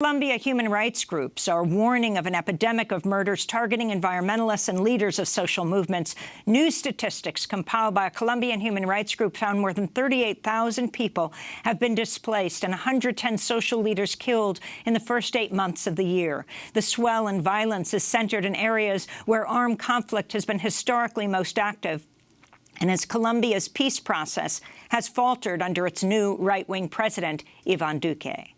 Colombia human rights groups are warning of an epidemic of murders targeting environmentalists and leaders of social movements. New statistics compiled by a Colombian human rights group found more than 38,000 people have been displaced and 110 social leaders killed in the first eight months of the year. The swell in violence is centered in areas where armed conflict has been historically most active and as Colombia's peace process has faltered under its new right-wing president, Ivan Duque. and.